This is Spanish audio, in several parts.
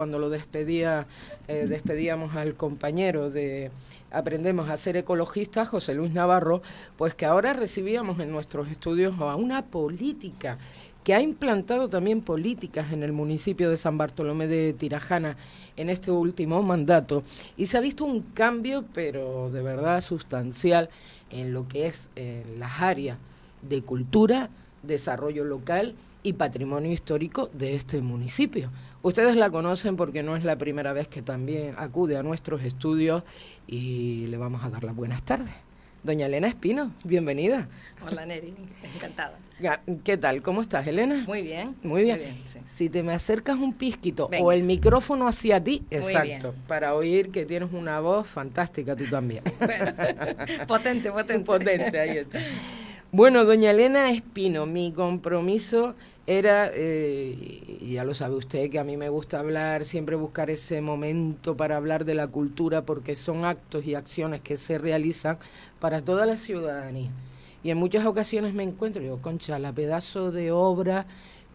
cuando lo despedía, eh, despedíamos al compañero de Aprendemos a ser ecologistas, José Luis Navarro, pues que ahora recibíamos en nuestros estudios a una política que ha implantado también políticas en el municipio de San Bartolomé de Tirajana en este último mandato y se ha visto un cambio, pero de verdad sustancial, en lo que es en las áreas de cultura, desarrollo local y patrimonio histórico de este municipio. Ustedes la conocen porque no es la primera vez que también acude a nuestros estudios y le vamos a dar las buenas tardes. Doña Elena Espino, bienvenida. Hola Neri, encantada. ¿Qué tal? ¿Cómo estás, Elena? Muy bien. Muy bien. Si te me acercas un pizquito o el micrófono hacia ti, exacto, para oír que tienes una voz fantástica tú también. potente, potente. Potente, ahí está. Bueno, doña Elena Espino, mi compromiso era, eh, ya lo sabe usted, que a mí me gusta hablar, siempre buscar ese momento para hablar de la cultura, porque son actos y acciones que se realizan para toda la ciudadanía. Y en muchas ocasiones me encuentro, digo, concha, la pedazo de obra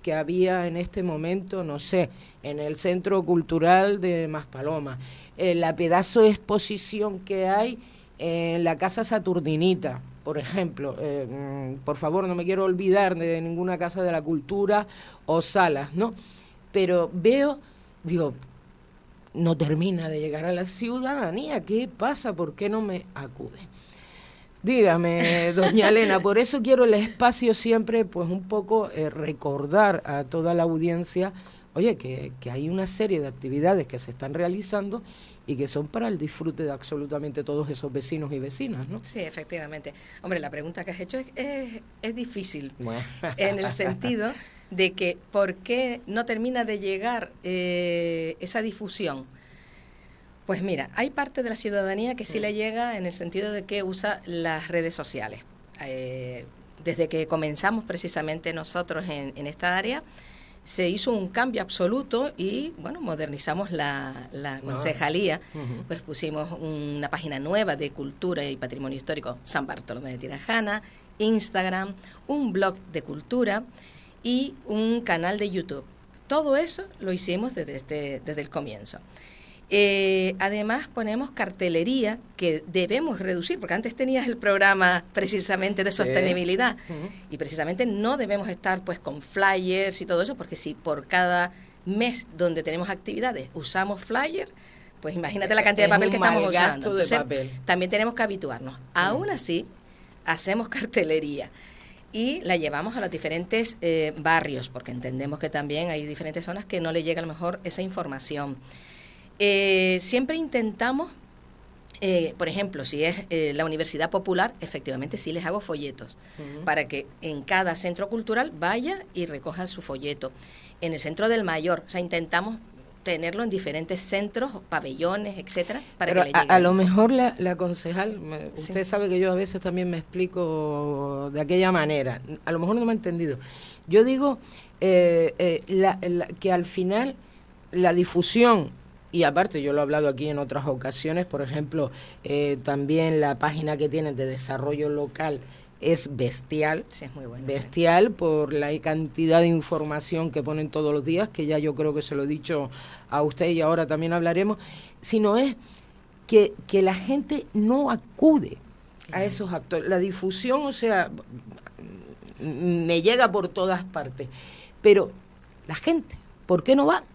que había en este momento, no sé, en el Centro Cultural de Maspaloma, eh, la pedazo de exposición que hay en la Casa Saturninita, por ejemplo, eh, mm, por favor, no me quiero olvidar de ninguna casa de la cultura o salas, ¿no? Pero veo, digo, no termina de llegar a la ciudadanía, ¿qué pasa? ¿Por qué no me acude? Dígame, doña Elena, por eso quiero el espacio siempre, pues un poco eh, recordar a toda la audiencia, oye, que, que hay una serie de actividades que se están realizando y que son para el disfrute de absolutamente todos esos vecinos y vecinas, ¿no? Sí, efectivamente. Hombre, la pregunta que has hecho es, es, difícil, en el sentido de que ¿por qué no termina de llegar eh, esa difusión? Pues mira, hay parte de la ciudadanía que sí le llega en el sentido de que usa las redes sociales. Eh, desde que comenzamos precisamente nosotros en, en esta área, se hizo un cambio absoluto y bueno, modernizamos la, la concejalía, pues pusimos una página nueva de cultura y patrimonio histórico San Bartolomé de Tirajana, Instagram, un blog de cultura y un canal de YouTube. Todo eso lo hicimos desde, este, desde el comienzo. Eh, además ponemos cartelería que debemos reducir, porque antes tenías el programa precisamente de sostenibilidad y precisamente no debemos estar pues con flyers y todo eso, porque si por cada mes donde tenemos actividades usamos flyers, pues imagínate la cantidad de papel que estamos usando. Entonces, también tenemos que habituarnos. Aún así, hacemos cartelería y la llevamos a los diferentes eh, barrios, porque entendemos que también hay diferentes zonas que no le llega a lo mejor esa información. Eh, siempre intentamos, eh, por ejemplo, si es eh, la Universidad Popular, efectivamente sí les hago folletos para que en cada centro cultural vaya y recoja su folleto. En el centro del mayor, o sea, intentamos tenerlo en diferentes centros, pabellones, etcétera, para que le llegue. A, lo mejor la, concejal, usted sabe que yo a veces también me explico de aquella manera, a lo mejor no me ha entendido. Yo digo que al final la difusión y aparte, yo lo he hablado aquí en otras ocasiones, por ejemplo, eh, también la página que tienen de desarrollo local es bestial, sí, es muy bestial por la cantidad de información que ponen todos los días, que ya yo creo que se lo he dicho a usted y ahora también hablaremos, sino es que, que la gente no acude a esos actores. La difusión, o sea, me llega por todas partes, pero la gente, ¿por qué no va?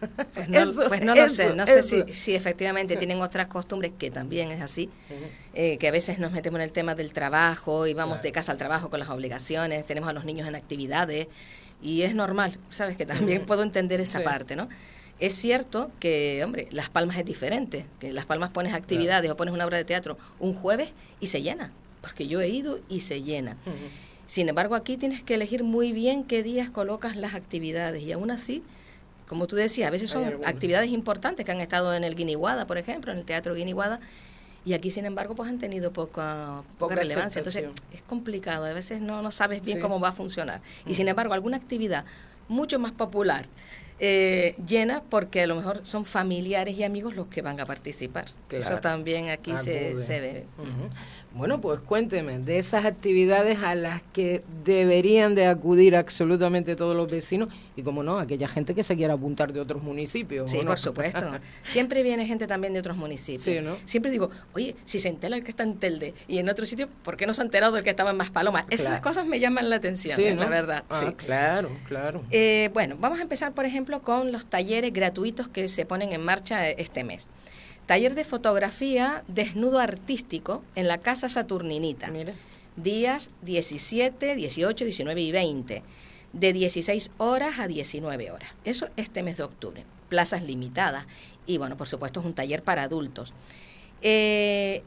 Pues no, pues no lo sé, no sé si, efectivamente tienen otras costumbres, que también es así, eh, que a veces nos metemos en el tema del trabajo y vamos de casa al trabajo con las obligaciones, tenemos a los niños en actividades y es normal, sabes que también puedo entender esa parte, ¿no? Es cierto que, hombre, Las Palmas es diferente, que Las Palmas pones actividades o pones una obra de teatro un jueves y se llena, porque yo he ido y se llena. Sin embargo, aquí tienes que elegir muy bien qué días colocas las actividades y aún así como tú decías, a veces son actividades importantes que han estado en el Guiniguada, por ejemplo, en el Teatro Guiniguada, y aquí, sin embargo, pues han tenido poca, poca, relevancia. Entonces, es complicado, a veces no, no sabes bien cómo va a funcionar. Y sin embargo, alguna actividad mucho más popular, eh, llena porque a lo mejor son familiares y amigos los que van a participar. Eso también aquí se, se, ve. Bueno, pues cuénteme de esas actividades a las que deberían de acudir absolutamente todos los vecinos y, como no, aquella gente que se quiera apuntar de otros municipios. Sí, por supuesto. Siempre viene gente también de otros municipios. Sí, ¿no? Siempre digo, oye, si se entera el que está en Telde y en otro sitio, ¿por qué no se ha enterado del que estaba en Maspalomas? Esas cosas me llaman la atención, ¿eh? la verdad. Ah, sí. Claro, claro. Eh, bueno, vamos a empezar, por ejemplo, con los talleres gratuitos que se ponen en marcha este mes. Taller de fotografía desnudo artístico en la Casa Saturninita. Días 17, 18, 19 y 20. De 16 horas a 19 horas. Eso este mes de octubre. Plazas limitadas. Y bueno, por supuesto es un taller para adultos. Eh,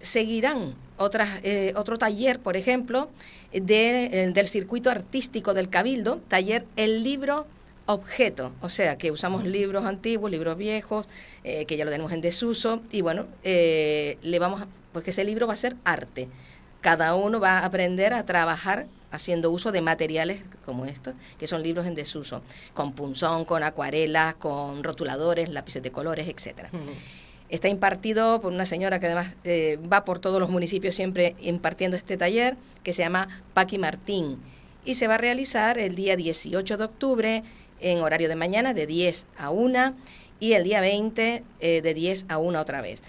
seguirán otras, eh, otro taller, por ejemplo, de, del circuito artístico del Cabildo, taller El Libro objeto, o sea, que usamos libros antiguos, libros viejos, eh, que ya lo tenemos en desuso, y bueno, eh, le vamos, a, porque ese libro va a ser arte. Cada uno va a aprender a trabajar haciendo uso de materiales como estos, que son libros en desuso, con punzón, con acuarelas, con rotuladores, lápices de colores, etcétera. Está impartido por una señora que además eh, va por todos los municipios siempre impartiendo este taller, que se llama Paqui Martín, y se va a realizar el día 18 de octubre en horario de mañana de 10 a 1 y el día 20 eh, de 10 a 1 otra vez.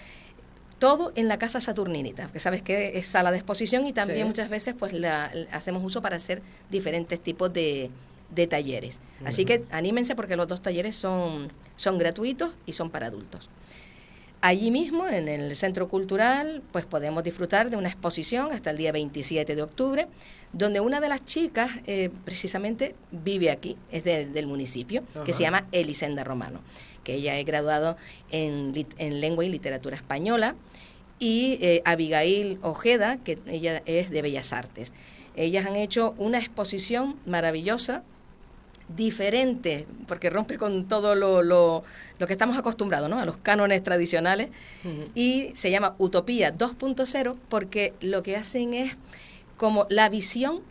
Todo en la casa Saturninita, que sabes que es sala de exposición y también muchas veces pues la, hacemos uso para hacer diferentes tipos de, talleres. Así que anímense porque los dos talleres son, son gratuitos y son para adultos. Allí mismo, en el Centro Cultural, pues podemos disfrutar de una exposición hasta el día 27 de octubre, donde una de las chicas eh, precisamente vive aquí, es del municipio, que se llama Elisenda Romano, que ella es graduado en, Lengua y Literatura Española, y eh, Abigail Ojeda, que ella es de Bellas Artes. Ellas han hecho una exposición maravillosa diferente, porque rompe con todo lo, lo, lo que estamos acostumbrados, ¿no? A los cánones tradicionales. Y se llama Utopía 2.0 porque lo que hacen es como la visión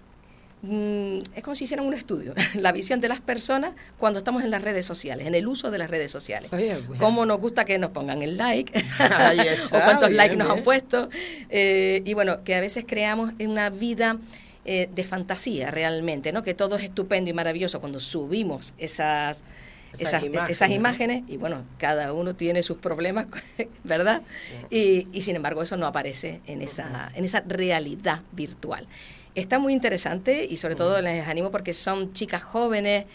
mm, es como si hicieran un estudio, la visión de las personas cuando estamos en las redes sociales, en el uso de las redes sociales. Cómo nos gusta que nos pongan el like, o cuántos likes nos han puesto. Eh, y bueno, que a veces creamos una vida eh, de fantasía realmente, ¿no? Que todo es estupendo y maravilloso cuando subimos esas, esas, imágenes, y bueno, cada uno tiene sus problemas, ¿verdad? Y, y, sin embargo eso no aparece en esa, en esa realidad virtual. Está muy interesante y sobre todo les animo porque son chicas jóvenes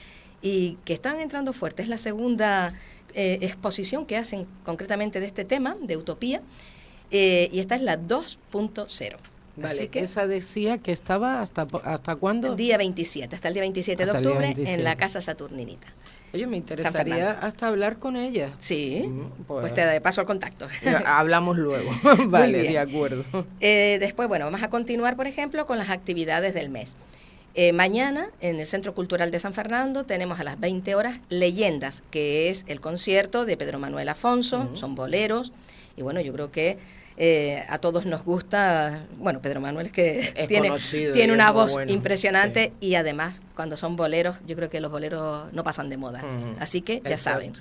y que están entrando fuerte. Es la segunda eh, exposición que hacen concretamente de este tema, de utopía, eh, y esta es la 2.0. Vale, que esa decía que estaba hasta hasta cuándo? Día 27, hasta el día 27 de octubre en la Casa Saturninita. Oye, me interesaría hasta hablar con ella. Sí, mm, pues, pues, te paso el contacto. Hablamos luego. vale, de acuerdo. Eh, después, bueno, vamos a continuar, por ejemplo, con las actividades del mes. Eh, mañana, en el Centro Cultural de San Fernando, tenemos a las 20 horas Leyendas, que es el concierto de Pedro Manuel Afonso, son boleros, y bueno, yo creo que eh, a todos nos gusta, bueno, Pedro Manuel es que tiene, tiene una voz impresionante y además cuando son boleros, yo creo que los boleros no pasan de moda. Así que ya saben,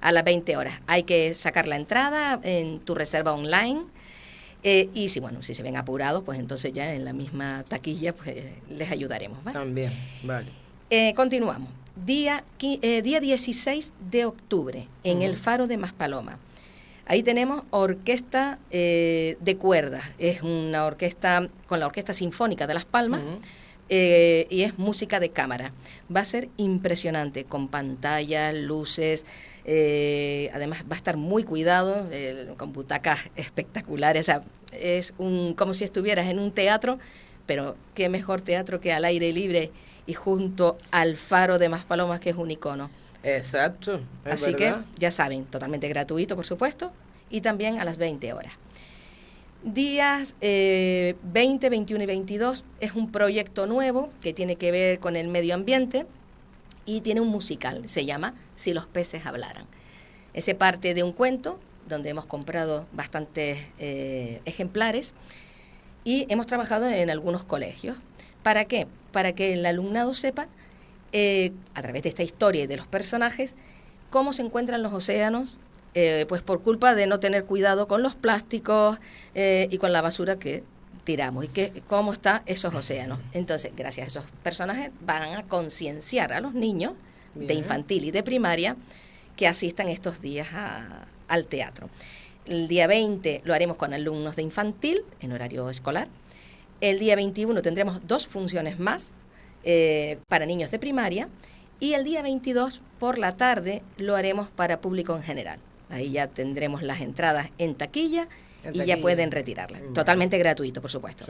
a las 20 horas hay que sacar la entrada en tu reserva online. Eh, y si bueno, si se ven apurados, pues entonces ya en la misma taquilla pues les ayudaremos. También, vale. Eh, continuamos. Día, día 16 de octubre en el Faro de Maspaloma. Ahí tenemos orquesta eh, de cuerdas, es una orquesta con la Orquesta Sinfónica de Las Palmas. Eh, y es música de cámara. Va a ser impresionante, con pantallas, luces, eh, además va a estar muy cuidado, con butacas espectaculares, es un, como si estuvieras en un teatro, pero qué mejor teatro que al aire libre y junto al faro de Maspalomas, que es un icono. Exacto. Así que ya saben, totalmente gratuito, por supuesto, y también a las 20 horas. Días 20, eh, 21 y 22 es un proyecto nuevo que tiene que ver con el medio ambiente y tiene un musical, se llama Si los peces hablaran. Ese parte de un cuento donde hemos comprado bastantes eh, ejemplares y hemos trabajado en algunos colegios. ¿Para qué? Para que el alumnado sepa eh, a través de esta historia y de los personajes, cómo se encuentran los océanos, eh, pues por culpa de no tener cuidado con los plásticos eh, y con la basura que tiramos y que, cómo están esos océanos. Entonces, gracias a esos personajes van a concienciar a los niños de infantil y de primaria que asistan estos días al teatro. El día 20 lo haremos con alumnos de infantil en horario escolar. El día 21 tendremos dos funciones más eh, para niños de primaria y el día 22 por la tarde lo haremos para público en general. Ahí ya tendremos las entradas en taquilla, y ya pueden retirarlas. Totalmente gratuito, por supuesto.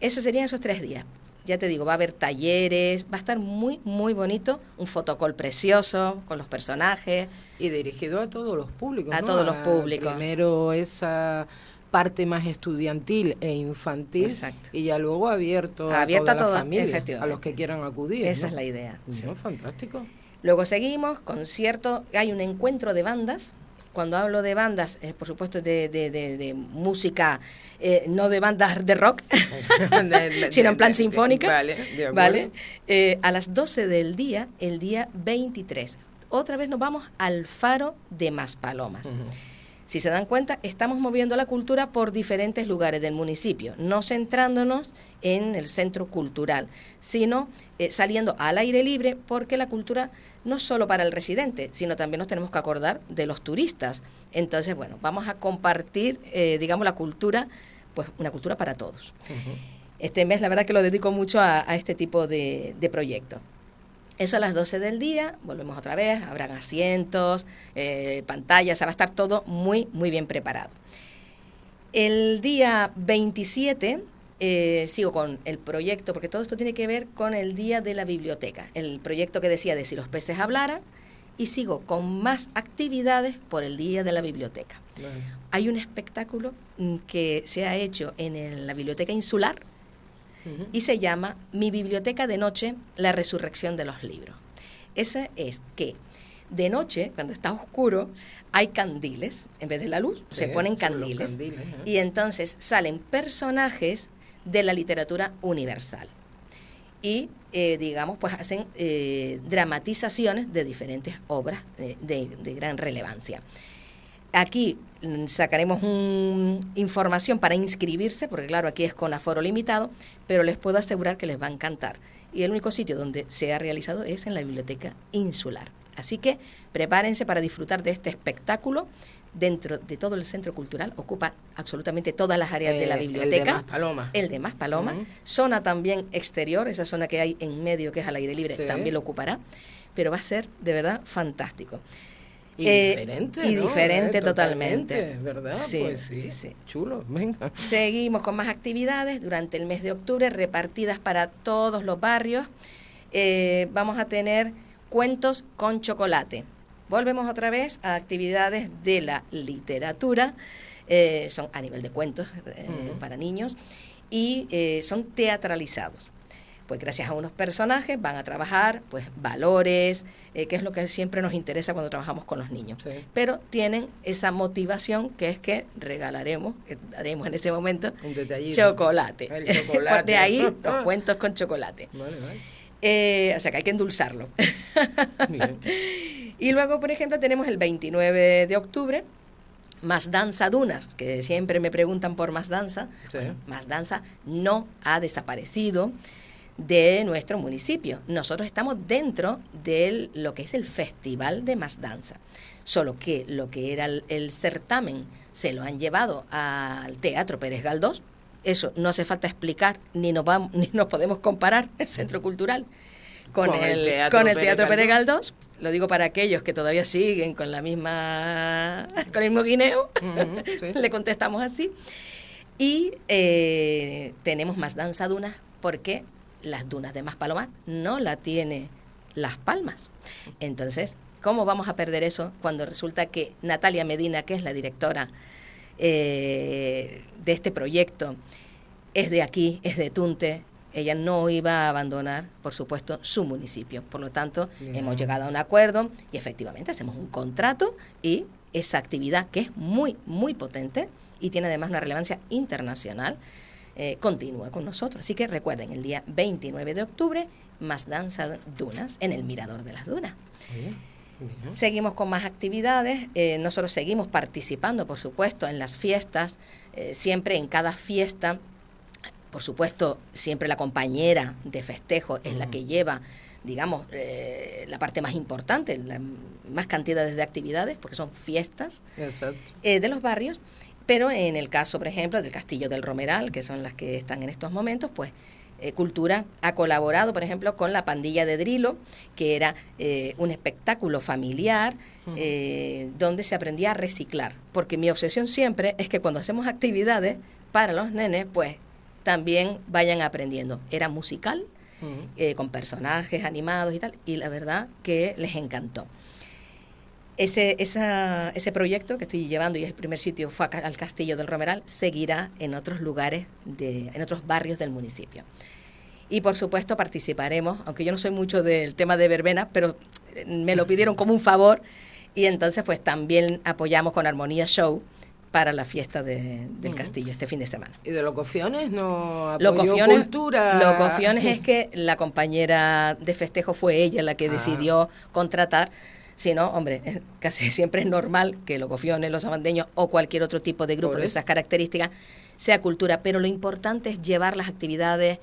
Esos serían esos tres días. Ya te digo, va a haber talleres, va a estar muy, muy bonito, un fotocall precioso con los personajes. Y dirigido a todos los públicos. A todos los públicos. Primero esa parte más estudiantil e infantil Exacto. y ya luego abierto a toda la familia, a los que quieran acudir. Esa es la idea. Fantástico. Luego seguimos, concierto, hay un encuentro de bandas. Cuando hablo de bandas, es por supuesto de, de, música, eh, no de bandas de rock, sino en plan sinfónica. Vale, ¿vale? Eh, a las 12 del día, el día 23. Otra vez nos vamos al faro de Maspalomas. Si se dan cuenta, estamos moviendo la cultura por diferentes lugares del municipio, no centrándonos en el centro cultural, sino eh, saliendo al aire libre, porque la cultura no es solo para el residente, sino también nos tenemos que acordar de los turistas. Entonces, bueno, vamos a compartir, eh, digamos, la cultura, pues una cultura para todos. Este mes, la verdad que lo dedico mucho a, este tipo de, de proyectos. Eso a las 12 del día, volvemos otra vez, habrán asientos, eh, pantallas, va a estar todo muy, muy bien preparado. El día 27 eh, sigo con el proyecto, porque todo esto tiene que ver con el Día de la Biblioteca, el proyecto que decía de si los peces hablaran, y sigo con más actividades por el Día de la Biblioteca. Hay un espectáculo mm, que se ha hecho en la Biblioteca Insular, y se llama Mi biblioteca de noche, la resurrección de los libros. Ese es que de noche, cuando está oscuro, hay candiles, en vez de la luz, se ponen candiles. y entonces salen personajes de la literatura universal. Y, eh, digamos, pues hacen eh, dramatizaciones de diferentes obras eh, de gran relevancia. Aquí sacaremos información para inscribirse, porque claro, aquí es con aforo limitado, pero les puedo asegurar que les va a encantar. Y el único sitio donde se ha realizado es en la Biblioteca Insular. Así que prepárense para disfrutar de este espectáculo dentro de todo el centro cultural, ocupa absolutamente todas las áreas de la biblioteca. El de Más Paloma. El de Más Paloma. Zona también exterior, esa zona que hay en medio que es al aire libre, también lo ocupará. Pero va a ser de verdad fantástico. Y diferente. Y diferente totalmente. ¿Verdad? pues sí, Chulo, venga. Seguimos con más actividades durante el mes de octubre repartidas para todos los barrios. Eh, vamos a tener cuentos con chocolate. Volvemos otra vez a actividades de la literatura. Eh, son a nivel de cuentos eh, para niños y son teatralizados pues gracias a unos personajes van a trabajar pues valores, eh, que es lo que siempre nos interesa cuando trabajamos con los niños. Pero tienen esa motivación que es que regalaremos, que daremos en ese momento, chocolate. de ahí los cuentos con chocolate. Eh, o sea que hay que endulzarlo. y luego, por ejemplo, tenemos el 29 de octubre, más danza dunas, que siempre me preguntan por más danza. más danza no ha desaparecido de nuestro municipio. Nosotros estamos dentro de lo que es el Festival de Más Danza. Solo que lo que era el, certamen se lo han llevado al Teatro Pérez Galdós. Eso no hace falta explicar, ni nos, vamos, ni nos podemos comparar el Centro Cultural con, el, Teatro, con el Teatro Pérez Galdós. Lo digo para aquellos que todavía siguen con la misma con el mismo guineo. Le contestamos así. Y eh, tenemos más danza dunas porque las dunas de Maspalomas no la tiene Las Palmas. Entonces, ¿cómo vamos a perder eso cuando resulta que Natalia Medina, que es la directora eh, de este proyecto, es de aquí, es de Tunte, ella no iba a abandonar, por supuesto, su municipio. Por lo tanto, hemos llegado a un acuerdo y efectivamente hacemos un contrato y esa actividad que es muy, muy potente y tiene además una relevancia internacional, eh, continúa con nosotros. Así que recuerden, el día 29 de octubre, más danza dunas en el Mirador de las Dunas. Seguimos con más actividades, eh, nosotros seguimos participando, por supuesto, en las fiestas, eh, siempre en cada fiesta por supuesto, siempre la compañera de festejo es la que lleva, digamos, eh, la parte más importante, la más cantidades de actividades, porque son fiestas eh, de los barrios. Pero en el caso, por ejemplo, del Castillo del Romeral, que son las que están en estos momentos, pues eh, Cultura ha colaborado, por ejemplo, con la pandilla de Drilo, que era un espectáculo familiar donde se aprendía a reciclar. Porque mi obsesión siempre es que cuando hacemos actividades para los nenes, pues también vayan aprendiendo. Era musical, eh, con personajes animados y tal, y la verdad que les encantó. Ese, ese proyecto que estoy llevando y es el primer sitio fue al Castillo del Romeral, seguirá en otros lugares, de, en otros barrios del municipio. Y por supuesto participaremos, aunque yo no soy mucho del tema de verbena, pero me lo pidieron como un favor y entonces pues también apoyamos con Armonía Show para la fiesta del castillo este fin de semana. ¿Y de Locofiones no Locofiones, cultura? Locofiones es que la compañera de festejo fue ella la que ah. decidió contratar. Si no, hombre, casi siempre es normal que Locofiones, los abandeños o cualquier otro tipo de grupo de esas características sea cultura, pero lo importante es llevar las actividades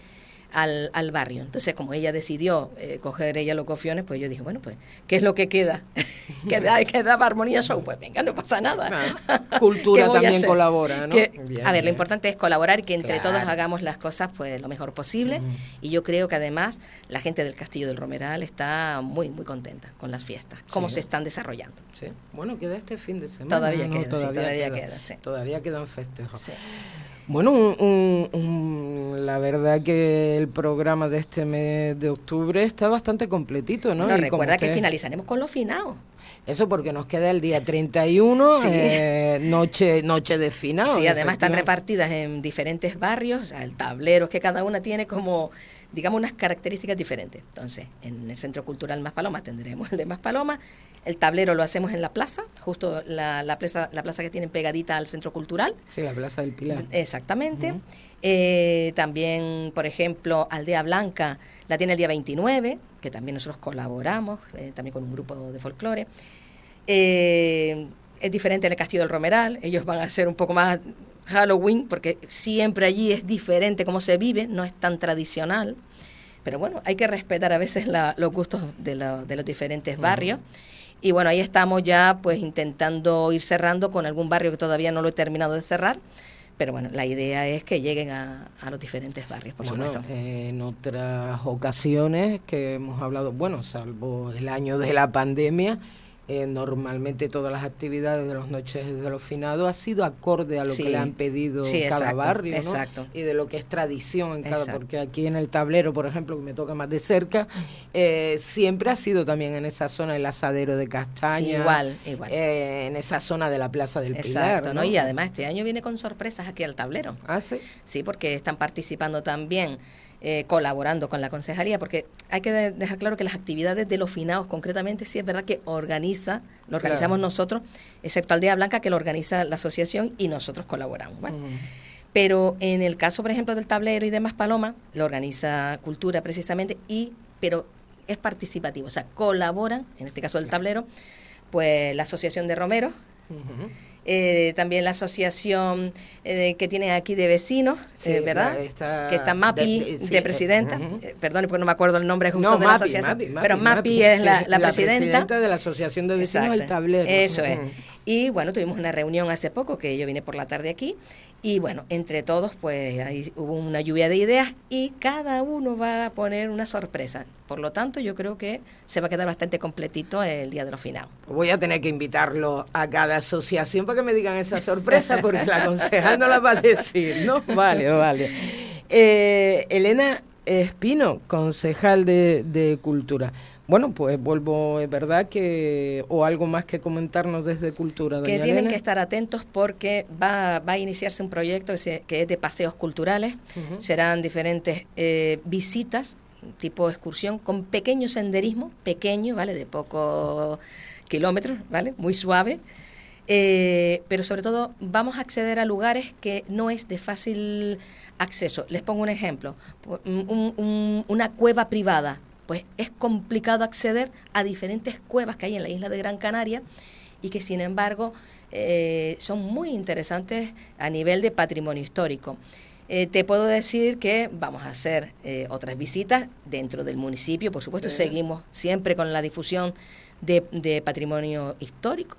al, al barrio. Entonces, como ella decidió eh, coger ella los cofiones, pues yo dije, bueno, pues, ¿qué es lo que queda? ¿Queda, queda Armonía Show? Pues venga, no pasa nada. Cultura también colabora, ¿no? a ver, lo importante es colaborar y que entre todos hagamos las cosas pues lo mejor posible. Y yo creo que además la gente del Castillo del Romeral está muy, muy contenta con las fiestas, cómo se están desarrollando. Sí. Bueno, queda este fin de semana. Todavía queda, todavía, queda, Todavía quedan festejos. Bueno, la verdad que el programa de este mes de octubre está bastante completito, ¿no? recuerda que finalizaremos con los finados. Eso porque nos queda el día 31, eh, noche, noche de final. Sí, además están repartidas en diferentes barrios, el tablero es que cada una tiene como digamos, unas características diferentes. Entonces, en el Centro Cultural Más Paloma tendremos el de Más Paloma, el tablero lo hacemos en la plaza, justo la, la, plaza, la plaza que tienen pegadita al Centro Cultural. Sí, la Plaza del Pilar. Exactamente. Eh, también, por ejemplo, Aldea Blanca la tiene el día 29, que también nosotros colaboramos, eh, también con un grupo de folclore. Eh, es diferente en el Castillo del Romeral, ellos van a ser un poco más Halloween, porque siempre allí es diferente cómo se vive, no es tan tradicional. Pero bueno, hay que respetar a veces los gustos de, los diferentes barrios. Y bueno, ahí estamos ya pues intentando ir cerrando con algún barrio que todavía no lo he terminado de cerrar. Pero bueno, la idea es que lleguen a, los diferentes barrios, por supuesto. En otras ocasiones que hemos hablado, bueno, salvo el año de la pandemia, eh, normalmente todas las actividades de los noches de los finados ha sido acorde a lo que le han pedido cada barrio exacto. y de lo que es tradición en cada porque aquí en el tablero por ejemplo que me toca más de cerca eh, siempre ha sido también en esa zona el asadero de castaña igual igual. eh, en esa zona de la plaza del Pilar ¿no? y además este año viene con sorpresas aquí al tablero. Ah sí sí porque están participando también eh, colaborando con la concejalía, porque hay que dejar claro que las actividades de los finados, concretamente, sí es verdad que organiza, lo organizamos nosotros, excepto Aldea Blanca, que lo organiza la asociación y nosotros colaboramos. Pero en el caso, por ejemplo, del tablero y demás Paloma, lo organiza Cultura precisamente, y pero es participativo, o sea, colaboran, en este caso del tablero, pues la Asociación de Romeros, eh, también la asociación eh, que tiene aquí de vecinos, eh, ¿verdad? que está MAPI de, presidenta, perdón, porque no me acuerdo el nombre justo de la asociación, pero MAPI, es la, presidenta. de la asociación de vecinos del tablero. Eso es. Y bueno, tuvimos una reunión hace poco, que yo vine por la tarde aquí, y bueno, entre todos, pues ahí hubo una lluvia de ideas y cada uno va a poner una sorpresa. Por lo tanto, yo creo que se va a quedar bastante completito el día de los finados. Voy a tener que invitarlo a cada asociación para que me digan esa sorpresa, porque la concejal no la va a decir, ¿no? Vale, vale. Eh, Elena Espino, concejal de, de Cultura. Bueno, pues vuelvo, es verdad que, o algo más que comentarnos desde Cultura. que tienen que estar atentos porque va, va, a iniciarse un proyecto que, es de paseos culturales. Serán diferentes eh, visitas, tipo excursión, con pequeño senderismo, pequeño, ¿vale? De pocos kilómetros, ¿vale? Muy suave. Eh, pero sobre todo vamos a acceder a lugares que no es de fácil acceso. Les pongo un ejemplo, una cueva privada, pues es complicado acceder a diferentes cuevas que hay en la isla de Gran Canaria y que sin embargo eh, son muy interesantes a nivel de patrimonio histórico. Eh, te puedo decir que vamos a hacer eh, otras visitas dentro del municipio, por supuesto, seguimos siempre con la difusión de, patrimonio histórico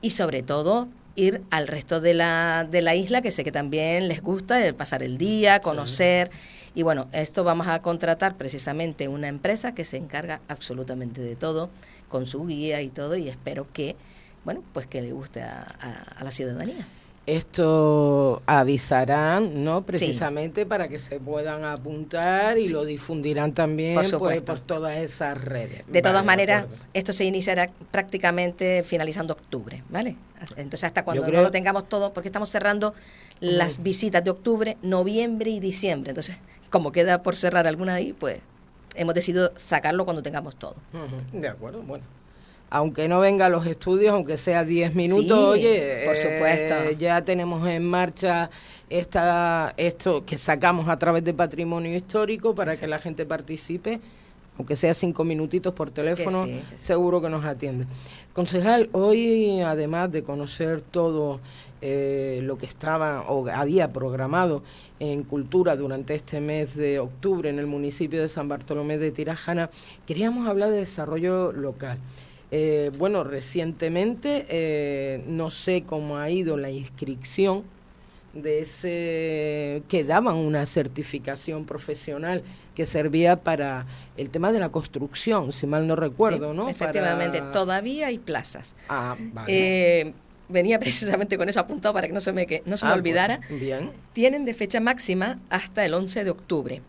y sobre todo ir al resto de la, de la isla, que sé que también les gusta el pasar el día, conocer. Y bueno, esto vamos a contratar precisamente una empresa que se encarga absolutamente de todo, con su guía y todo, y espero que, bueno, pues que le guste a la ciudadanía esto avisarán, ¿no? Precisamente para que se puedan apuntar y lo difundirán también por, pues, por todas esas redes. De todas maneras, esto se iniciará prácticamente finalizando octubre, ¿vale? Entonces, hasta cuando no lo tengamos todo, porque estamos cerrando las visitas de octubre, noviembre y diciembre. Entonces, como queda por cerrar alguna ahí, pues hemos decidido sacarlo cuando tengamos todo. De acuerdo, bueno aunque no venga a los estudios, aunque sea 10 minutos, oye, por supuesto. Eh, ya tenemos en marcha esta, esto que sacamos a través de patrimonio histórico para que la gente participe, aunque sea cinco minutitos por teléfono, seguro que nos atiende. Concejal, hoy además de conocer todo eh, lo que estaba o había programado en cultura durante este mes de octubre en el municipio de San Bartolomé de Tirajana, queríamos hablar de desarrollo local. Eh, bueno, recientemente eh, no sé cómo ha ido la inscripción de ese que daban una certificación profesional que servía para el tema de la construcción, si mal no recuerdo, ¿no? Efectivamente, todavía hay plazas. Ah, eh, venía precisamente con eso apuntado para que no se me, que no se me ah, olvidara. bien. Tienen de fecha máxima hasta el 11 de octubre.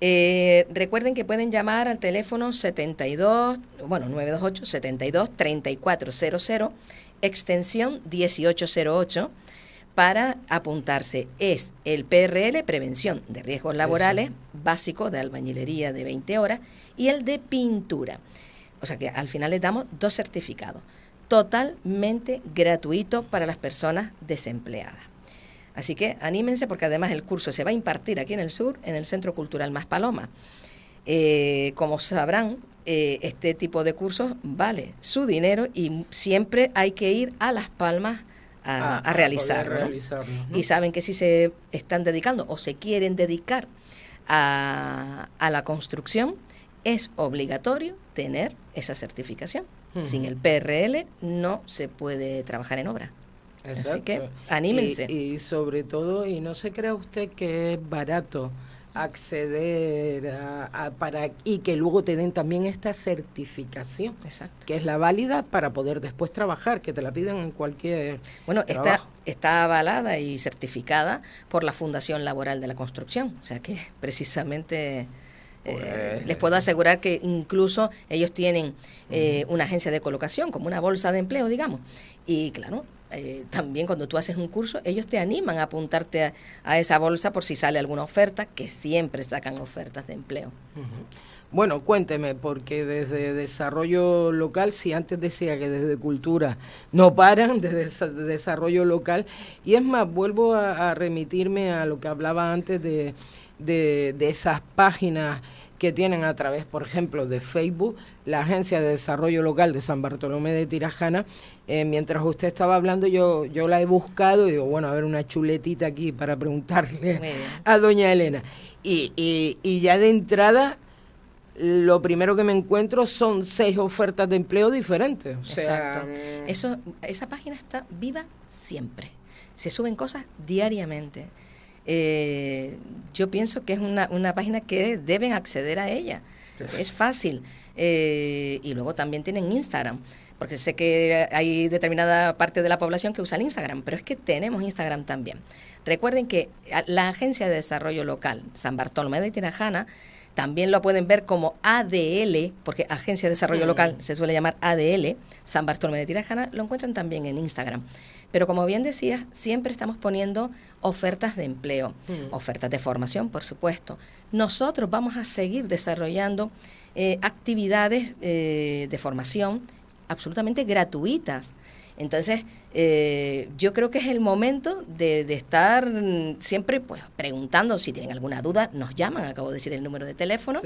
Eh, recuerden que pueden llamar al teléfono 72, bueno, 928 72 3400, extensión 1808 para apuntarse. Es el PRL, Prevención de Riesgos Laborales, básico de albañilería de 20 horas, y el de pintura. O sea que al final les damos dos certificados, totalmente gratuito para las personas desempleadas. Así que anímense porque además el curso se va a impartir aquí en el sur, en el Centro Cultural Más Paloma. Eh, como sabrán, eh, este tipo de cursos vale su dinero y siempre hay que ir a Las Palmas a, ah, realizarlo. Y saben que si se están dedicando o se quieren dedicar a, la construcción, es obligatorio tener esa certificación. Sin el PRL no se puede trabajar en obra. Así que anímense. Y, sobre todo, y no se crea usted que es barato acceder a, para y que luego te den también esta certificación Exacto. que es la válida para poder después trabajar que te la piden en cualquier bueno está está avalada y certificada por la Fundación Laboral de la Construcción o sea que precisamente eh, les puedo asegurar que incluso ellos tienen eh, una agencia de colocación, como una bolsa de empleo, digamos. Y claro, eh, también cuando tú haces un curso, ellos te animan a apuntarte a, esa bolsa por si sale alguna oferta, que siempre sacan ofertas de empleo. Bueno, cuénteme, porque desde desarrollo local, si antes decía que desde cultura no paran, desde desarrollo local, y es más, vuelvo a, remitirme a lo que hablaba antes de, de, de esas páginas que tienen a través, por ejemplo, de Facebook, la Agencia de Desarrollo Local de San Bartolomé de Tirajana. Eh, mientras usted estaba hablando, yo, yo la he buscado y digo, bueno, a ver una chuletita aquí para preguntarle a doña Elena. Y, y, ya de entrada, lo primero que me encuentro son seis ofertas de empleo diferentes. Exacto. Mm. Eso, esa página está viva siempre. Se suben cosas diariamente eh, yo pienso que es una, una, página que deben acceder a ella. Es fácil. Eh, y luego también tienen Instagram, porque sé que hay determinada parte de la población que usa el Instagram, pero es que tenemos Instagram también. Recuerden que la Agencia de Desarrollo Local, San Bartolomé de Tirajana, también lo pueden ver como ADL, porque Agencia de Desarrollo mm. Local se suele llamar ADL, San Bartolomé de Tirajana, lo encuentran también en Instagram. Pero como bien decías, siempre estamos poniendo ofertas de empleo, mm. ofertas de formación, por supuesto. Nosotros vamos a seguir desarrollando eh, actividades eh, de formación absolutamente gratuitas. Entonces, eh, yo creo que es el momento de, estar siempre pues, preguntando. Si tienen alguna duda, nos llaman, acabo de decir el número de teléfono,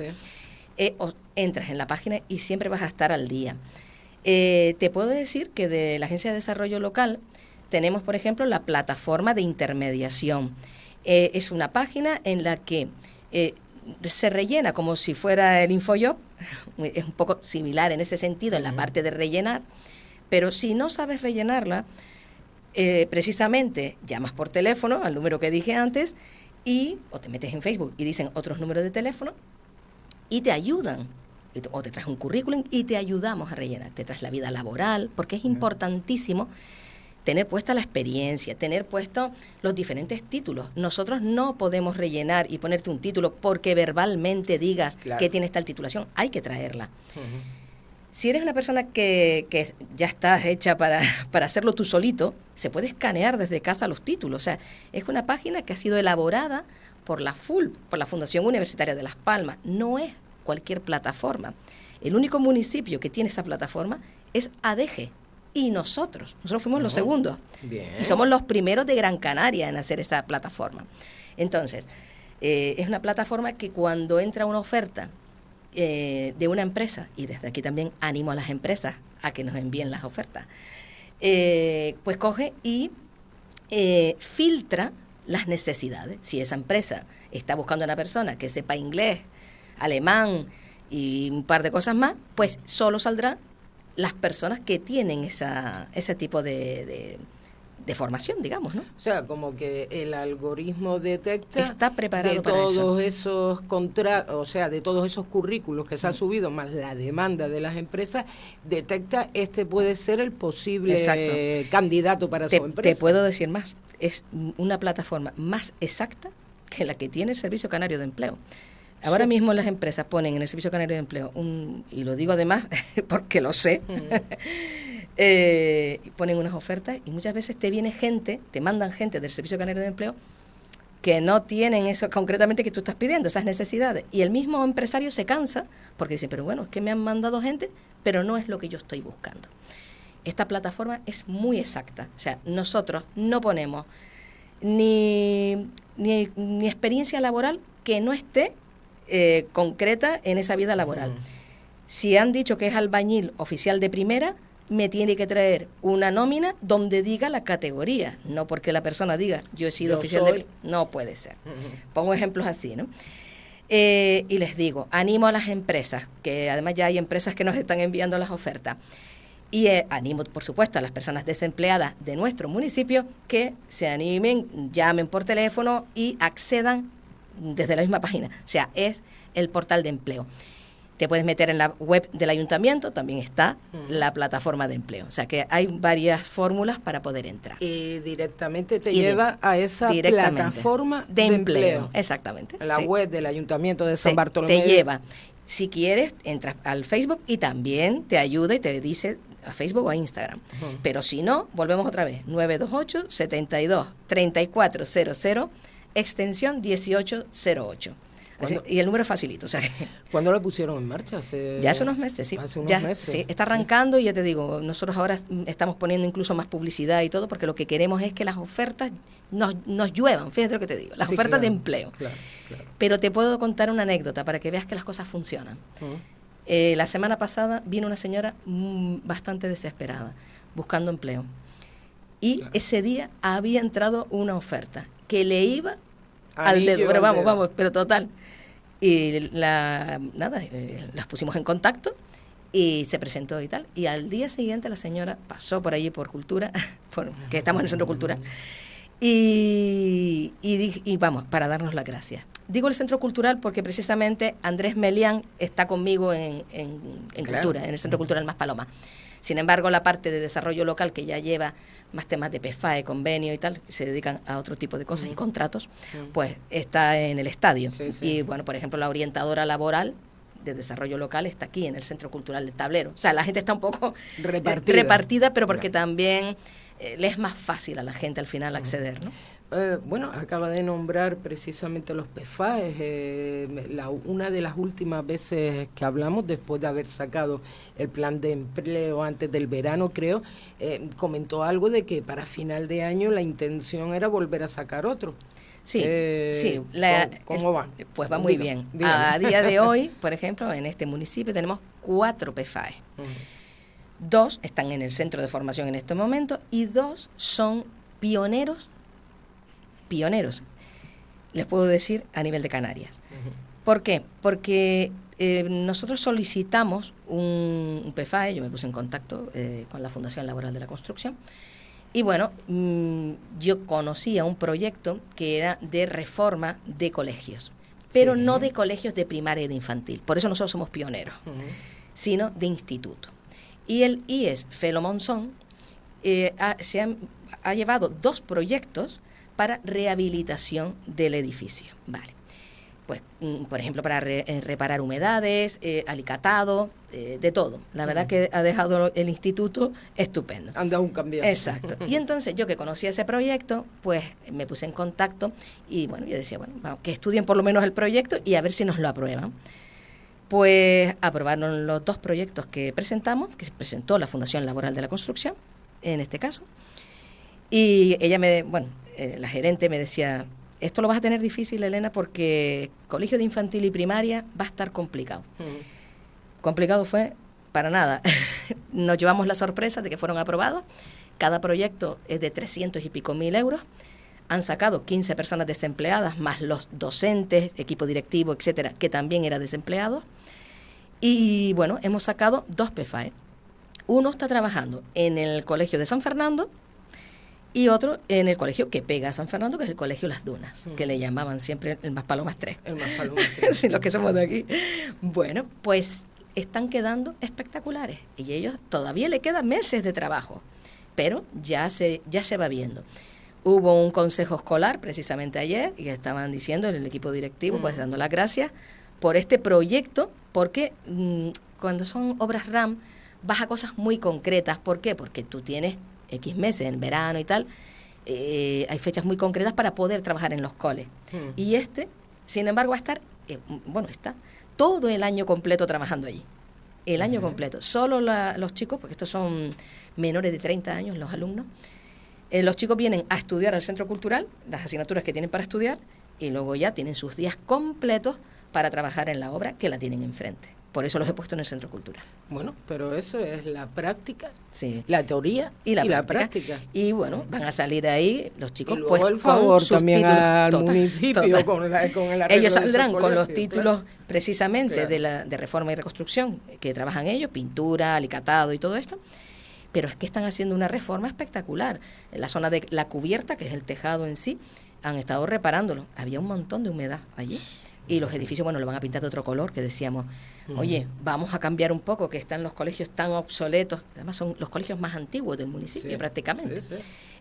o entras en la página y siempre vas a estar al día. te puedo decir que de la Agencia de Desarrollo Local tenemos, por ejemplo, la plataforma de intermediación. Eh, es una página en la que eh, se rellena como si fuera el InfoJob, es un poco similar en ese sentido, en la parte de rellenar, pero si no sabes rellenarla, eh, precisamente llamas por teléfono al número que dije antes y o te metes en Facebook y dicen otros números de teléfono y te ayudan. O te traes un currículum y te ayudamos a rellenar, te traes la vida laboral, porque es importantísimo tener puesta la experiencia, tener puesto los diferentes títulos. Nosotros no podemos rellenar y ponerte un título porque verbalmente digas que tienes tal titulación, hay que traerla. Si eres una persona que, que ya estás hecha para, para, hacerlo tú solito, se puede escanear desde casa los títulos. O sea, es una página que ha sido elaborada por la FUL, por la Fundación Universitaria de Las Palmas. No es cualquier plataforma. El único municipio que tiene esa plataforma es ADG, y nosotros. Nosotros fuimos los segundos. Y somos los primeros de Gran Canaria en hacer esa plataforma. Entonces, eh, es una plataforma que cuando entra una oferta eh, de una empresa, y desde aquí también animo a las empresas a que nos envíen las ofertas, eh, pues coge y filtra las necesidades. Si esa empresa está buscando a una persona que sepa inglés, alemán y un par de cosas más, pues solo saldrá las personas que tienen esa, ese tipo de, de, formación, digamos, ¿no? O sea, como que el algoritmo detecta está preparado de todos esos contratos, o sea, de todos esos currículos que se ha subido más la demanda de las empresas, detecta este puede ser el posible candidato para su empresa. Te puedo decir más, es una plataforma más exacta que la que tiene el Servicio Canario de Empleo. Ahora mismo las empresas ponen en el Servicio Canario de Empleo, un, y lo digo además porque lo sé, eh, ponen unas ofertas y muchas veces te viene gente, te mandan gente del Servicio Canario de Empleo que no tienen eso concretamente que tú estás pidiendo, esas necesidades. Y el mismo empresario se cansa porque dice, pero bueno, es que me han mandado gente, pero no es lo que yo estoy buscando. Esta plataforma es muy exacta. O sea, nosotros no ponemos ni, ni, ni experiencia laboral que no esté eh, concreta en esa vida laboral. Si han dicho que es albañil oficial de primera, me tiene que traer una nómina donde diga la categoría, no porque la persona diga yo he sido oficial de no puede ser. Pongo ejemplos así, ¿no? Eh, y les digo, animo a las empresas, que además ya hay empresas que nos están enviando las ofertas. Y eh, animo, por supuesto, a las personas desempleadas de nuestro municipio que se animen, llamen por teléfono y accedan desde la misma página. O sea, es el portal de empleo. Te puedes meter en la web del ayuntamiento, también está la plataforma de empleo. O sea que hay varias fórmulas para poder entrar. Y directamente te lleva a esa plataforma de, empleo. Exactamente. La web del ayuntamiento de San Bartolomé. Te lleva. Si quieres, entras al Facebook y también te ayuda y te dice a Facebook o a Instagram. Pero si no, volvemos otra vez. 928 72 3400 extensión 1808. Y el número es facilito. O sea ¿Cuándo lo pusieron en marcha? ya hace unos meses, sí. Hace unos ya, meses. Sí, está arrancando y ya te digo, nosotros ahora estamos poniendo incluso más publicidad y todo porque lo que queremos es que las ofertas nos, nos lluevan, fíjate lo que te digo, las ofertas de empleo. Pero te puedo contar una anécdota para que veas que las cosas funcionan. Eh, la semana pasada vino una señora mm, bastante desesperada, buscando empleo. Y ese día había entrado una oferta que le iba al dedo, pero vamos, vamos, pero total. Y la, nada, eh, las pusimos en contacto y se presentó y tal. Y al día siguiente la señora pasó por allí por cultura, que estamos en el centro cultural, y, y, vamos, para darnos las gracias. Digo el centro cultural porque precisamente Andrés Melián está conmigo en, en, cultura, en el centro cultural Más Paloma. Sin embargo, la parte de desarrollo local que ya lleva más temas de PFAE, convenio y tal, se dedican a otro tipo de cosas y contratos, pues está en el estadio. Y bueno, por ejemplo, la orientadora laboral de desarrollo local está aquí en el Centro Cultural del Tablero. O sea, la gente está un poco repartida, pero porque también eh, le es más fácil a la gente al final acceder, ¿no? Eh, bueno, acaba de nombrar precisamente los PFAES. Eh, la, una de las últimas veces que hablamos, después de haber sacado el plan de empleo antes del verano, creo, eh, comentó algo de que para final de año la intención era volver a sacar otro. Sí, sí. ¿cómo, va? Pues va muy bien. A día de hoy, por ejemplo, en este municipio tenemos cuatro PFAES. Dos están en el centro de formación en este momento y dos son pioneros pioneros. les puedo decir a nivel de Canarias. ¿Por qué? Porque eh, nosotros solicitamos un, PFAE, yo me puse en contacto eh, con la Fundación Laboral de la Construcción, y bueno, mm, yo conocía un proyecto que era de reforma de colegios, pero no de colegios de primaria y de infantil, por eso nosotros somos pioneros, sino de instituto. Y el IES Felo Monzón eh, se ha llevado dos proyectos para rehabilitación del edificio. Vale. Pues, mm, por ejemplo, para eh, reparar humedades, eh, alicatado, eh, de todo. La verdad que ha dejado el instituto estupendo. Han dado un cambio. Exacto. Y entonces yo que conocía ese proyecto, pues me puse en contacto y bueno, yo decía, bueno, vamos, que estudien por lo menos el proyecto y a ver si nos lo aprueban. Pues aprobaron los dos proyectos que presentamos, que presentó la Fundación Laboral de la Construcción, en este caso. Y ella me, bueno, eh, la gerente me decía, esto lo vas a tener difícil, Elena, porque colegio de infantil y primaria va a estar complicado. Mm. Complicado fue para nada. Nos llevamos la sorpresa de que fueron aprobados. Cada proyecto es de 300 y pico mil euros. Han sacado 15 personas desempleadas, más los docentes, equipo directivo, etcétera, que también eran desempleados. Y bueno, hemos sacado dos PFAE. Uno está trabajando en el colegio de San Fernando, y otro en el colegio que pega a San Fernando, que es el colegio Las Dunas, que le llamaban siempre el Más Palomas 3. El Más Palomas 3. sí, los que somos de aquí. Bueno, pues están quedando espectaculares y ellos todavía le quedan meses de trabajo, pero ya se, ya se va viendo. Hubo un consejo escolar precisamente ayer y estaban diciendo en el equipo directivo, pues mm. dando las gracias por este proyecto, porque mm, cuando son obras RAM vas a cosas muy concretas. ¿Por qué? Porque tú tienes X meses, en verano y tal, eh, hay fechas muy concretas para poder trabajar en los coles. Hmm. Y este, sin embargo, va a estar, eh, bueno, está todo el año completo trabajando allí. El año completo. Solo los chicos, porque estos son menores de 30 años los alumnos, eh, los chicos vienen a estudiar al centro cultural, las asignaturas que tienen para estudiar, y luego ya tienen sus días completos para trabajar en la obra que la tienen enfrente. Por eso los he puesto en el centro cultural. Bueno, pero eso es la práctica, sí. la teoría y la, práctica. Y bueno, van a salir ahí los chicos. Y luego pues, el favor también al municipio con, la, con el Ellos saldrán con los títulos precisamente de, la, de reforma y reconstrucción que trabajan ellos, pintura, alicatado y todo esto. Pero es que están haciendo una reforma espectacular. En la zona de la cubierta, que es el tejado en sí, han estado reparándolo. Había un montón de humedad allí y los edificios, bueno, lo van a pintar de otro color, que decíamos, oye, vamos a cambiar un poco, que están los colegios tan obsoletos, además son los colegios más antiguos del municipio prácticamente.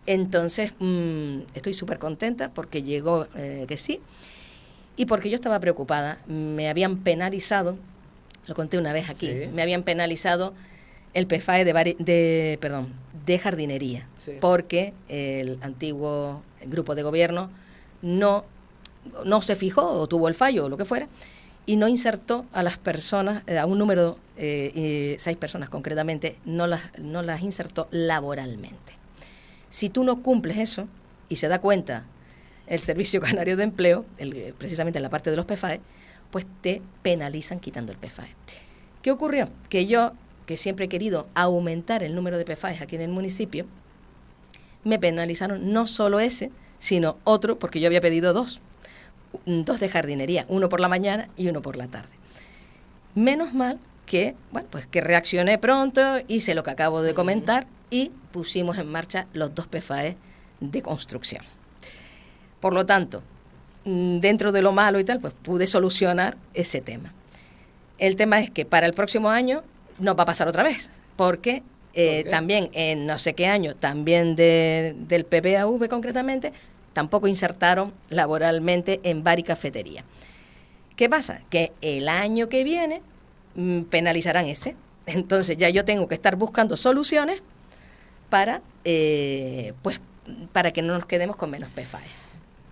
Entonces, mm, estoy súper contenta porque llegó eh, que sí, y porque yo estaba preocupada, me habían penalizado, lo conté una vez aquí, me habían penalizado el PFAE de, de, perdón, de jardinería, porque el antiguo grupo de gobierno no no se fijó o tuvo el fallo o lo que fuera, y no insertó a las personas, eh, a un número, eh, seis personas concretamente, no las, no las insertó laboralmente. Si tú no cumples eso y se da cuenta el Servicio Canario de Empleo, precisamente en la parte de los PFAE, pues te penalizan quitando el PFAE. ¿Qué ocurrió? Que yo, que siempre he querido aumentar el número de PFAE aquí en el municipio, me penalizaron no solo ese, sino otro, porque yo había pedido dos dos de jardinería, uno por la mañana y uno por la tarde. Menos mal que, bueno, pues que reaccioné pronto, hice lo que acabo de comentar y pusimos en marcha los dos PFAE de construcción. Por lo tanto, mm, dentro de lo malo y tal, pues pude solucionar ese tema. El tema es que para el próximo año no va a pasar otra vez, porque eh, también en no sé qué año, también del PPAV concretamente, tampoco insertaron laboralmente en bar y cafetería. ¿Qué pasa? Que el año que viene mm, penalizarán ese. Entonces ya yo tengo que estar buscando soluciones para, eh, pues, para que no nos quedemos con menos PFAE.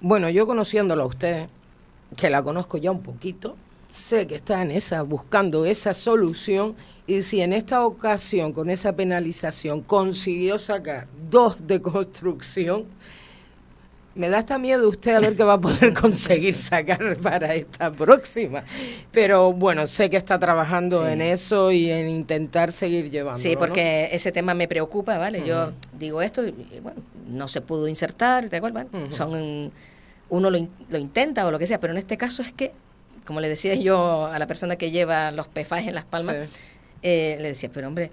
Bueno, yo conociéndolo a usted, que la conozco ya un poquito, sé que está en esa, buscando esa solución, y si en esta ocasión, con esa penalización, consiguió sacar dos de construcción, me da hasta miedo usted a ver qué va a poder conseguir sacar para esta próxima. Pero bueno, sé que está trabajando en eso y en intentar seguir llevando. Sí, porque ese tema me preocupa, ¿vale? Yo digo esto y bueno, no se pudo insertar, ¿de acuerdo? Son uno lo, intenta o lo que sea, pero en este caso es que, como le decía yo a la persona que lleva los PFAs en las palmas, eh, le decía, pero hombre,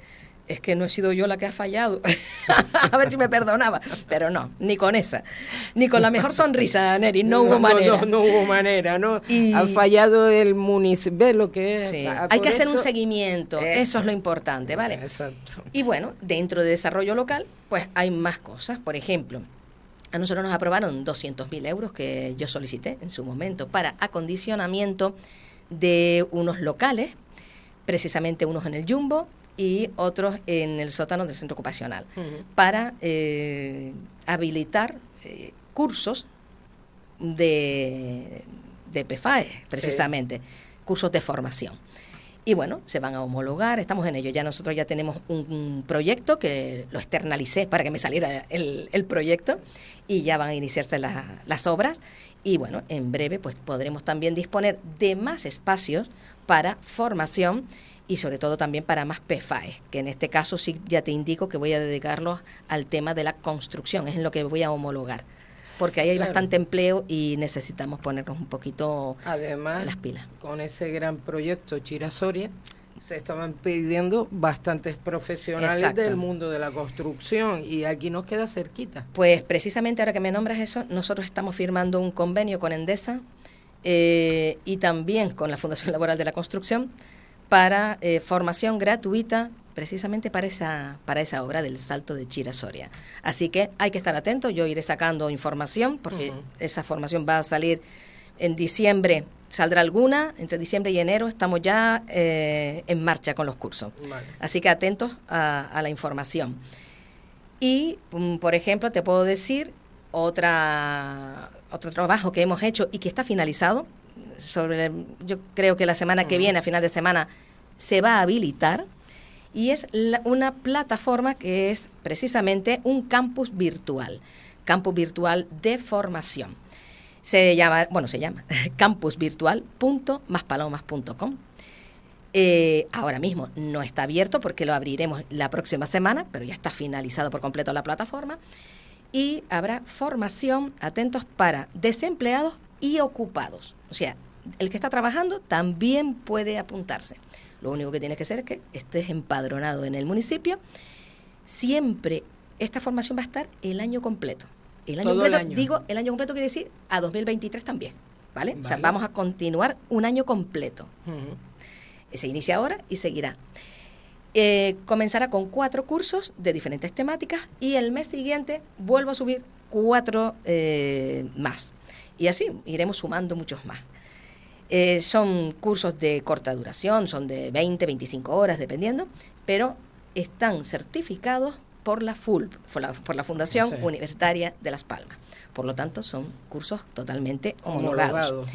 es que no he sido yo la que ha fallado. a ver si me perdonaba. Pero no, ni con esa. Ni con la mejor sonrisa, Neri, no, hubo manera. No, hubo manera, ¿no? Ha fallado el municipio, lo que es. Ah, hay que hacer un seguimiento, eso. es lo importante, ¿vale? Exacto. Y bueno, dentro de desarrollo local, pues hay más cosas. Por ejemplo, a nosotros nos aprobaron 200.000 euros que yo solicité en su momento para acondicionamiento de unos locales, precisamente unos en el Jumbo, y otros en el sótano del centro ocupacional, para eh, habilitar eh, cursos de, de PFAE, precisamente, cursos de formación. Y bueno, se van a homologar, estamos en ello. Ya nosotros ya tenemos un, proyecto que lo externalicé para que me saliera el, el proyecto y ya van a iniciarse las obras. Y bueno, en breve pues podremos también disponer de más espacios para formación y sobre todo también para más PFAE, que en este caso sí ya te indico que voy a dedicarlos al tema de la construcción, es en lo que voy a homologar. Porque ahí hay bastante empleo y necesitamos ponernos un poquito Además, las pilas. Con ese gran proyecto Chirasoria, se estaban pidiendo bastantes profesionales del mundo de la construcción y aquí nos queda cerquita. Pues precisamente ahora que me nombras eso, nosotros estamos firmando un convenio con Endesa eh, y también con la Fundación Laboral de la Construcción para eh, formación gratuita precisamente para esa, para esa obra del salto de Chira Soria. Así que hay que estar atento, yo iré sacando información porque esa formación va a salir en diciembre, saldrá alguna, entre diciembre y enero estamos ya eh, en marcha con los cursos. Así que atentos a, la información. Y, mm, por ejemplo, te puedo decir otra, otro trabajo que hemos hecho y que está finalizado, sobre, yo creo que la semana que viene, a final de semana, se va a habilitar y es una plataforma que es precisamente un campus virtual, campus virtual de formación. Se llama, bueno, se llama campusvirtual.maspalomas.com. Eh, ahora mismo no está abierto porque lo abriremos la próxima semana, pero ya está finalizado por completo la plataforma. Y habrá formación, atentos, para desempleados y ocupados. O sea, el que está trabajando también puede apuntarse. Lo único que tienes que hacer es que estés empadronado en el municipio. Siempre esta formación va a estar el año completo. El año completo, digo, el año completo quiere decir a 2023 también, ¿vale? O sea, vamos a continuar un año completo. Se inicia ahora y seguirá. Eh, comenzará con cuatro cursos de diferentes temáticas y el mes siguiente vuelvo a subir cuatro eh, más. Y así iremos sumando muchos más. Eh, son cursos de corta duración, son de 20, 25 horas, dependiendo, pero están certificados por la FUL, por la, Fundación Universitaria de Las Palmas. Por lo tanto, son cursos totalmente homologados.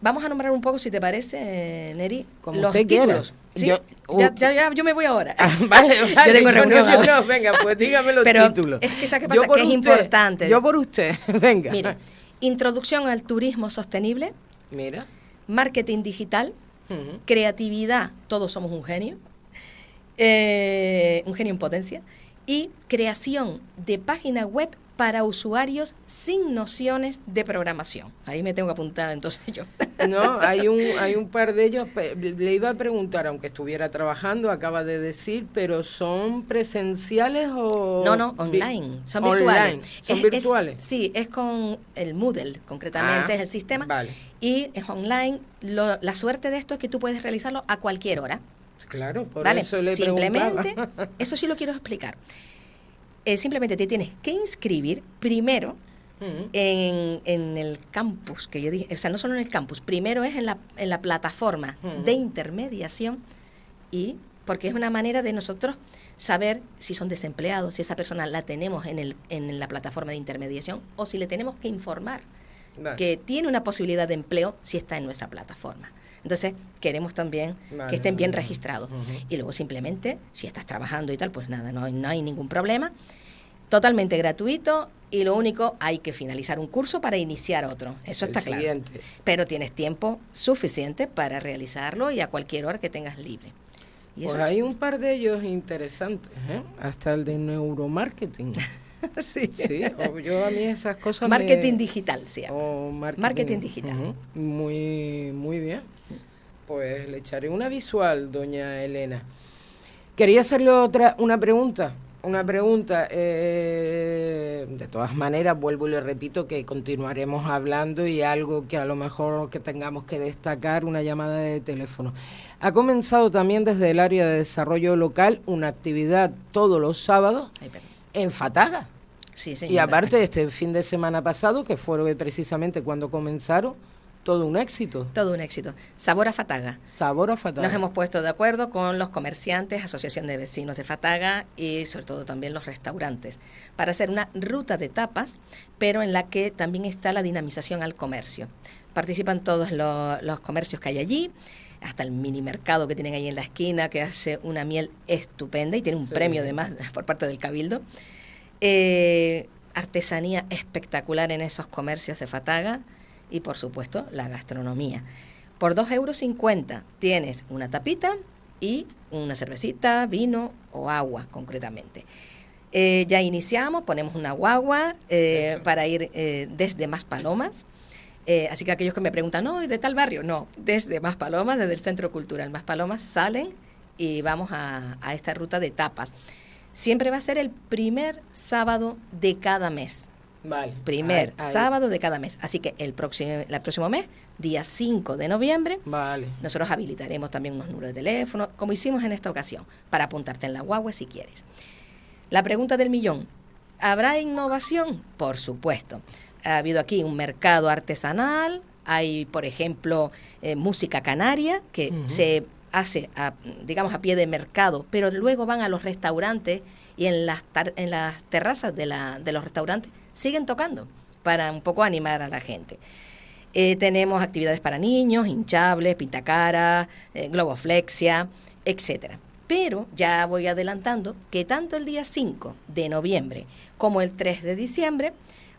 Vamos a nombrar un poco, si te parece, Neri, Como los títulos. Yo, ya, ya, yo me voy ahora. Ah, vale, vale. Yo tengo reunión no, venga, pues dígame los Pero títulos. Es que, ¿sabes qué pasa? Que es importante. Yo por usted, venga. Mira, Introducción al turismo sostenible. Mira marketing digital, creatividad, todos somos un genio, eh, un genio en potencia, y creación de página web para usuarios sin nociones de programación. Ahí me tengo que apuntar entonces yo. No, hay un, hay un par de ellos, le iba a preguntar, aunque estuviera trabajando, acaba de decir, pero ¿son presenciales o...? No, no, online, son virtuales. ¿Son virtuales? sí, es con el Moodle, concretamente ah, es el sistema, vale. y es online. la suerte de esto es que tú puedes realizarlo a cualquier hora. Claro, por eso le Simplemente, eso sí lo quiero explicar. Eh, simplemente te tienes que inscribir primero en, el campus, que yo dije, o sea, no solo en el campus, primero es en la, en la plataforma de intermediación y porque es una manera de nosotros saber si son desempleados, si esa persona la tenemos en, el, en la plataforma de intermediación o si le tenemos que informar que tiene una posibilidad de empleo si está en nuestra plataforma. Entonces, queremos también que estén bien registrados. Y luego simplemente, si estás trabajando y tal, pues nada, no, no hay ningún problema. Totalmente gratuito y lo único, hay que finalizar un curso para iniciar otro. Eso está claro. Pero tienes tiempo suficiente para realizarlo y a cualquier hora que tengas libre. pues hay un par de ellos interesantes, ¿eh? hasta el de neuromarketing. sí. sí yo a mí esas cosas Marketing digital, sí. O marketing, digital. Muy, muy bien. Pues le echaré una visual, doña Elena. Quería hacerle otra, una pregunta una pregunta. Eh, de todas maneras, vuelvo y le repito que continuaremos hablando y algo que a lo mejor que tengamos que destacar, una llamada de teléfono. Ha comenzado también desde el área de desarrollo local una actividad todos los sábados en Fataga. Sí, y aparte, este fin de semana pasado, que fue precisamente cuando comenzaron, todo un éxito. Todo un éxito. Sabor a Fataga. Sabor a Fataga. Nos hemos puesto de acuerdo con los comerciantes, Asociación de Vecinos de Fataga y sobre todo también los restaurantes para hacer una ruta de tapas, pero en la que también está la dinamización al comercio. Participan todos los, comercios que hay allí, hasta el mini mercado que tienen ahí en la esquina, que hace una miel estupenda y tiene un premio además por parte del Cabildo. Eh, artesanía espectacular en esos comercios de Fataga y por supuesto la gastronomía. Por 2,50 euros tienes una tapita y una cervecita, vino o agua concretamente. Eh, ya iniciamos, ponemos una guagua eh, para ir eh, desde Más Palomas. así que aquellos que me preguntan, no, ¿de tal barrio? No, desde Más Palomas, desde el Centro Cultural Más Palomas, salen y vamos a, a esta ruta de tapas. Siempre va a ser el primer sábado de cada mes. Vale. Primer sábado de cada mes. Así que el próximo, el próximo mes, día 5 de noviembre, vale. nosotros habilitaremos también unos números de teléfono, como hicimos en esta ocasión, para apuntarte en la guagua si quieres. La pregunta del millón. ¿Habrá innovación? Por supuesto. Ha habido aquí un mercado artesanal, hay, por ejemplo, eh, música canaria, que se hace, a, digamos, a pie de mercado, pero luego van a los restaurantes y en las, en las terrazas de, la, de los restaurantes siguen tocando para un poco animar a la gente. Eh, tenemos actividades para niños, hinchables, pintacara, eh, globoflexia, etcétera. Pero ya voy adelantando que tanto el día 5 de noviembre como el 3 de diciembre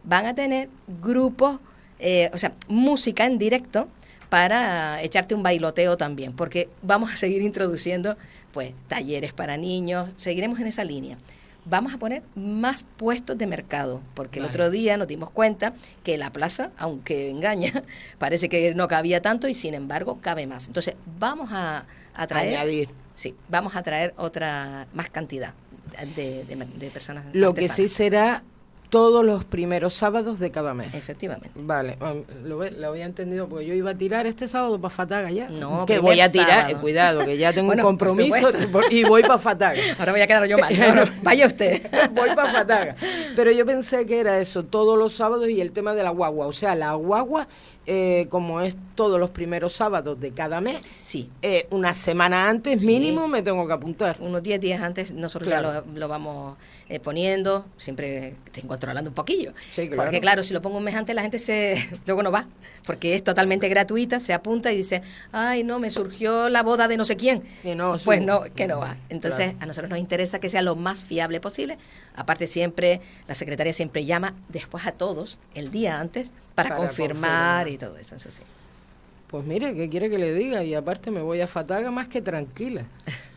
van a tener grupos, eh, o sea, música en directo para echarte un bailoteo también, porque vamos a seguir introduciendo pues talleres para niños, seguiremos en esa línea vamos a poner más puestos de mercado, porque el otro día nos dimos cuenta que la plaza, aunque engaña, parece que no cabía tanto y sin embargo cabe más. Entonces, vamos a, traer... Añadir. Sí, vamos a traer otra, más cantidad de, de personas. Lo que sí será todos los primeros sábados de cada mes. Efectivamente. Vale, lo, lo, había entendido, porque yo iba a tirar este sábado para Fataga ya. No, que voy a tirar, eh, cuidado, que ya tengo un compromiso y voy para Fataga. Ahora voy a quedar yo mal. vaya usted. voy para Fataga. Pero yo pensé que era eso, todos los sábados y el tema de la guagua. O sea, la guagua eh, como es todos los primeros sábados de cada mes, sí. Eh, una semana antes mínimo me tengo que apuntar. Unos 10 días antes nosotros ya lo, vamos eh, poniendo, siempre controlando un poquillo. Porque claro, si lo pongo un mes antes la gente se luego no va, porque es totalmente gratuita, se apunta y dice, ay no, me surgió la boda de no sé quién. pues no, que no va. Entonces a nosotros nos interesa que sea lo más fiable posible. Aparte siempre, la secretaria siempre llama después a todos el día antes para, confirmar, y todo eso, eso sí. Pues mire, ¿qué quiere que le diga? Y aparte me voy a Fataga más que tranquila.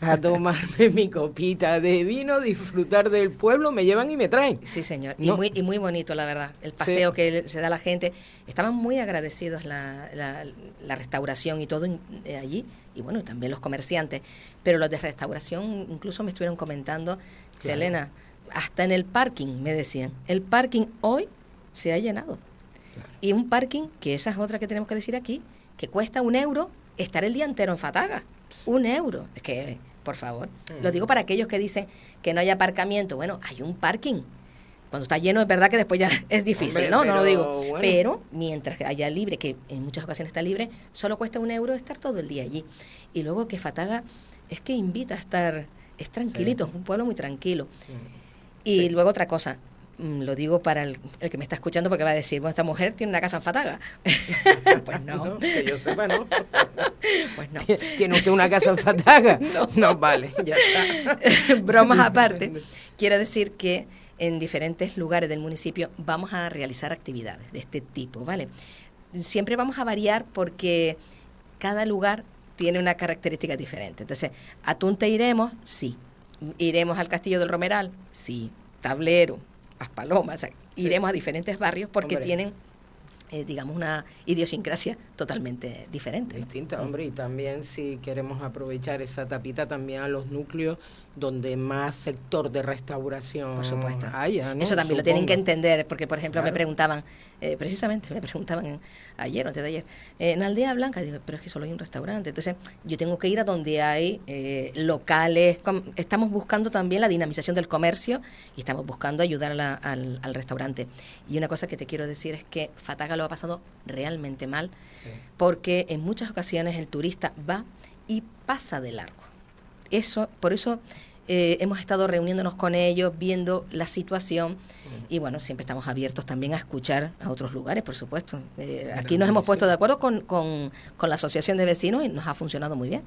A tomarme mi copita de vino, disfrutar del pueblo, me llevan y me traen. Sí, señor. Y, muy, y muy bonito, la verdad. El paseo que se da la gente. Estaban muy agradecidos la, la, restauración y todo eh, allí. Y bueno, también los comerciantes. Pero los de restauración incluso me estuvieron comentando, Selena, hasta en el parking, me decían. El parking hoy se ha llenado. Y un parking, que esa es otra que tenemos que decir aquí, que cuesta un euro estar el día entero en Fataga. Un euro. Es que, por favor. Lo digo para aquellos que dicen que no hay aparcamiento. Bueno, hay un parking. Cuando está lleno, es verdad que después ya es difícil, ¿no? no lo digo. Pero mientras haya libre, que en muchas ocasiones está libre, solo cuesta un euro estar todo el día allí. Y luego que Fataga es que invita a estar, es tranquilito, es un pueblo muy tranquilo. Y luego otra cosa, Mm, lo digo para el, que me está escuchando porque va a decir, bueno, esta mujer tiene una casa en Fataga. pues no. que yo sepa, no. pues no. ¿Tiene usted una casa en Fataga? no. no, vale, ya está. Bromas aparte, quiero decir que en diferentes lugares del municipio vamos a realizar actividades de este tipo, ¿vale? Siempre vamos a variar porque cada lugar tiene una característica diferente. Entonces, ¿a Tunte iremos? Sí. ¿Iremos al Castillo del Romeral? Sí. Tablero, Palomas, iremos a diferentes barrios porque tienen eh, digamos, una idiosincrasia totalmente diferente. Distinta, hombre, y también si queremos aprovechar esa tapita también a los núcleos donde más sector de restauración por supuesto. eso también lo tienen que entender porque por ejemplo me preguntaban eh, precisamente me preguntaban ayer o antes de ayer eh, en Aldea Blanca digo pero es que solo hay un restaurante entonces yo tengo que ir a donde hay locales estamos buscando también la dinamización del comercio y estamos buscando ayudar al, al, restaurante. Y una cosa que te quiero decir es que Fataga lo ha pasado realmente mal, porque en muchas ocasiones el turista va y pasa de largo. Eso, por eso eh, hemos estado reuniéndonos con ellos, viendo la situación y bueno, siempre estamos abiertos también a escuchar a otros lugares, por supuesto. Eh, aquí nos hemos puesto de acuerdo con, con, la Asociación de Vecinos y nos ha funcionado muy bien.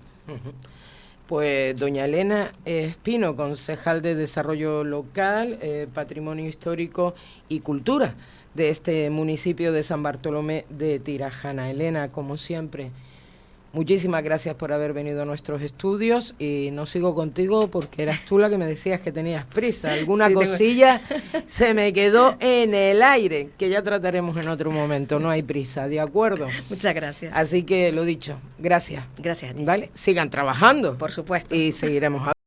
Pues doña Elena Espino, concejal de Desarrollo Local, eh, Patrimonio Histórico y Cultura de este municipio de San Bartolomé de Tirajana. Elena, como siempre, muchísimas gracias por haber venido a nuestros estudios y no sigo contigo porque eras tú la que me decías que tenías prisa. Alguna cosilla se me quedó en el aire, que ya trataremos en otro momento, no hay prisa, ¿de acuerdo? Muchas gracias. Así que lo dicho, gracias. Gracias a ti. ¿Vale? Sigan trabajando. Por supuesto. Y seguiremos